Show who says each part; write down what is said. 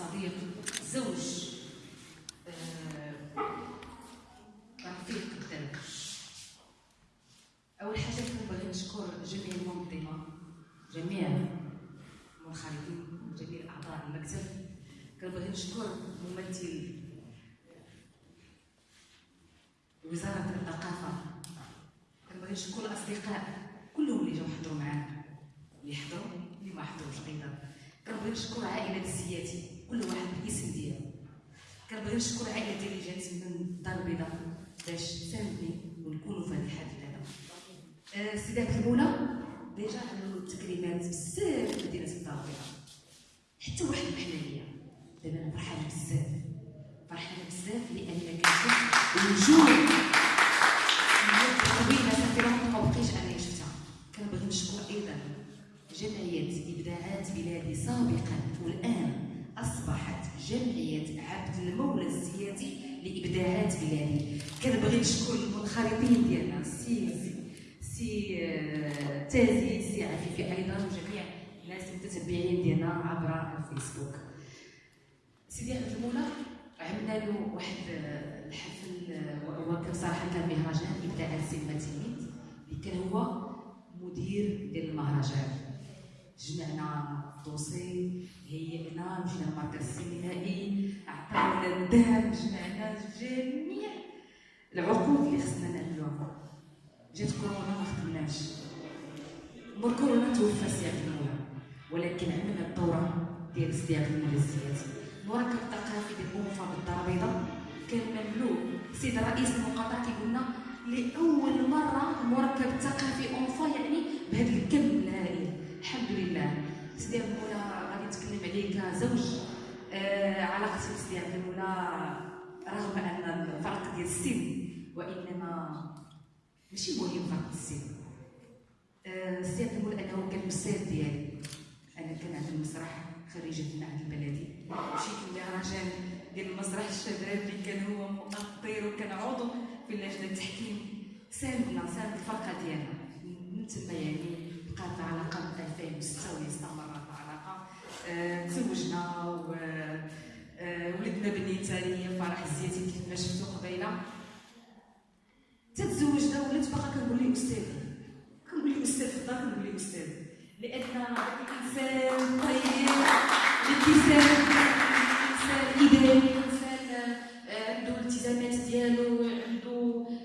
Speaker 1: صديق زوج آه، رفيق قدامك أول حاجة كنبغي نشكر جميع المنظمة جميع المنخرطين جميع اعضاء المكتب. كنبغي نشكر ممثل وزارة الثقافة. كنبغي نشكر الأصدقاء كلهم اللي جاو حضروا معانا اللي حضروا اللي ما حضروش أيضا. كنبغي نشكر عائلة الزياتي كل واحد بالاسم ديالو كنبغي نشكر عائله ديالي جات من الدار البيضاء باش تساندني ونكونوا في هذا. الحدث هذا عبد المولى ديجا عملوا تكريمات بزاف في مدينة الدار البيضاء. حتى واحد بحنانيه دابا أنا فرحانة بزاف. فرحانة بزاف لأن كنشوف وجوه طويله صافي ما بقيتش أنا شفتها. كنبغي نشكر أيضا جمعية إبداعات بلادي سابقا والآن جمعية عبد المولى الزياتي لإبداعات بلادي. كنبغي نشكر المنخرطين ديالنا سي سي آه، تازي سي عفيفي أيضا وجميع الناس المتتبعين ديالنا عبر الفيسبوك. سيدي عبد المولى عملنا له واحد آه، الحفل آه، هو كان صراحة كان مهرجان ابداعات سينما تلميذ اللي كان هو مدير ديال المهرجان. جمعنا dossier هيئنا مشينا للمركز السينمائي عطاونا الدعم جمعنا جميع. العقود اللي خصنا نعملوها جات كورونا ما خدمناش. مور كورونا توفى سي عبد المولى ولكن عملنا الدورة ديال المولى الزياتي المركب الثقافي ديال اونفا بالدار البيضاء كان مملوء السيد الرئيس المقاطعه كيقول لنا لأول مرة عبد المولى غادي نتكلم عليه كزوج. آه بسيدي عبد المولى رغم أن الفرق ديال السن وإنما ماشي مهم فرق السن. آه عبد المولى أنه كان الاستاذ ديالي. أنا كنعمل المسرح خريجه المعهد البلدي. مشيت لمهرجان ديال المسرح الشباب اللي كان هو مؤطر وكان عضو في لجنه التحكيم. ساندنا ساند الفرقة ديالنا. بنيته اللي هي فرح الزياتي كيف ما شفتو قبيلة. تتزوجنا ولات باقا كنقول لي أستاذ. كنقول لي أستاذ في الدار كنقول لي أستاذ. لأن الإنسان طيب الانسان ايجابي